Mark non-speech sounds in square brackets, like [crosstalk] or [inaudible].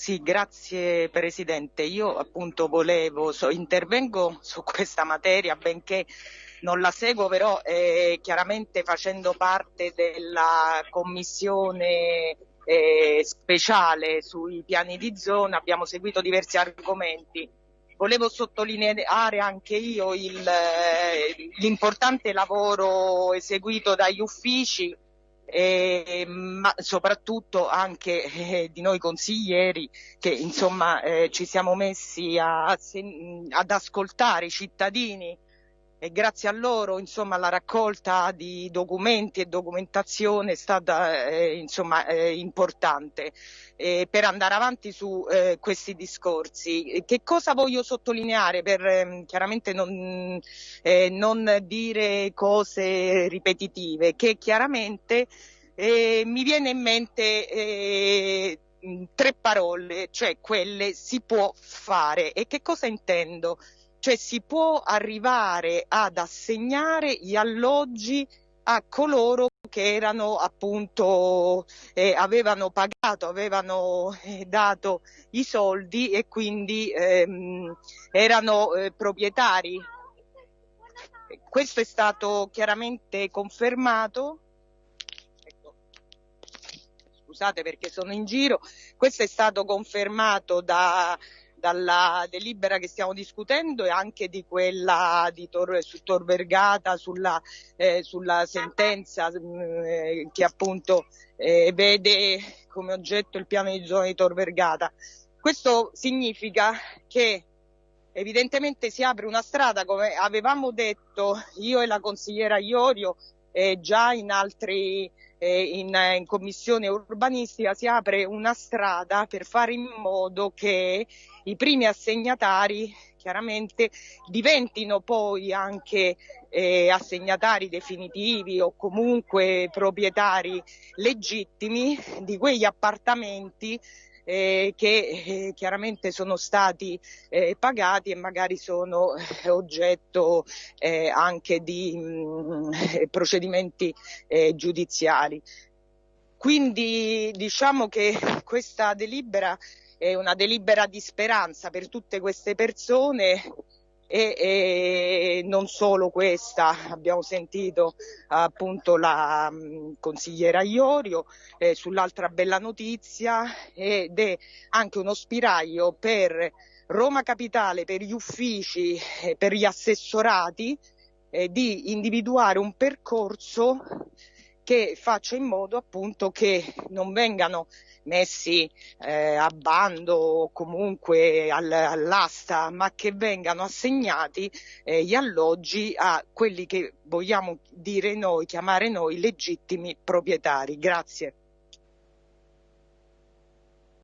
Sì, grazie Presidente. Io appunto volevo, so, intervengo su questa materia, benché non la seguo, però eh, chiaramente facendo parte della commissione eh, speciale sui piani di zona abbiamo seguito diversi argomenti. Volevo sottolineare anche io eh, l'importante lavoro eseguito dagli uffici eh, ma soprattutto anche eh, di noi consiglieri che insomma eh, ci siamo messi a, a, ad ascoltare i cittadini e grazie a loro insomma la raccolta di documenti e documentazione è stata eh, insomma eh, importante eh, per andare avanti su eh, questi discorsi. Che cosa voglio sottolineare per ehm, chiaramente non, eh, non, dire cose ripetitive, che chiaramente eh, mi viene in mente tre parole, cioè quelle si può fare. E che cosa intendo? Cioè si può arrivare ad assegnare gli alloggi a coloro che erano appunto eh, avevano pagato, avevano eh, dato i soldi e quindi ehm, erano eh, proprietari. Questo è stato chiaramente confermato. Ecco. Scusate perché sono in giro. Questo è stato confermato da dalla delibera che stiamo discutendo e anche di quella di Tor, su Tor Vergata sulla, eh, sulla sentenza mh, mm, eh, che appunto eh, vede come oggetto il piano di zona di Tor Vergata. Questo significa che evidentemente si apre una strada, come avevamo detto io e la consigliera Iorio eh, già in altri eh, in, in, commissione urbanistica si apre una strada per fare in modo che i primi assegnatari chiaramente diventino poi anche eh, assegnatari definitivi o comunque proprietari legittimi di quegli appartamenti eh, che eh, chiaramente sono stati eh, pagati e magari sono eh, oggetto eh, anche di mh, mm, [laughs] procedimenti eh, giudiziari. Quindi diciamo che questa delibera è una delibera di speranza per tutte queste persone e, e, non solo questa, abbiamo sentito appunto la mh, consigliera Iorio eh, sull'altra bella notizia ed è anche uno spiraglio per Roma Capitale, per gli uffici, per gli assessorati eh, di individuare un percorso che faccia in modo appunto che non vengano messi eh, a bando o comunque al, all'asta, ma che vengano assegnati eh, gli alloggi a quelli che vogliamo dire noi, chiamare noi legittimi proprietari. Grazie.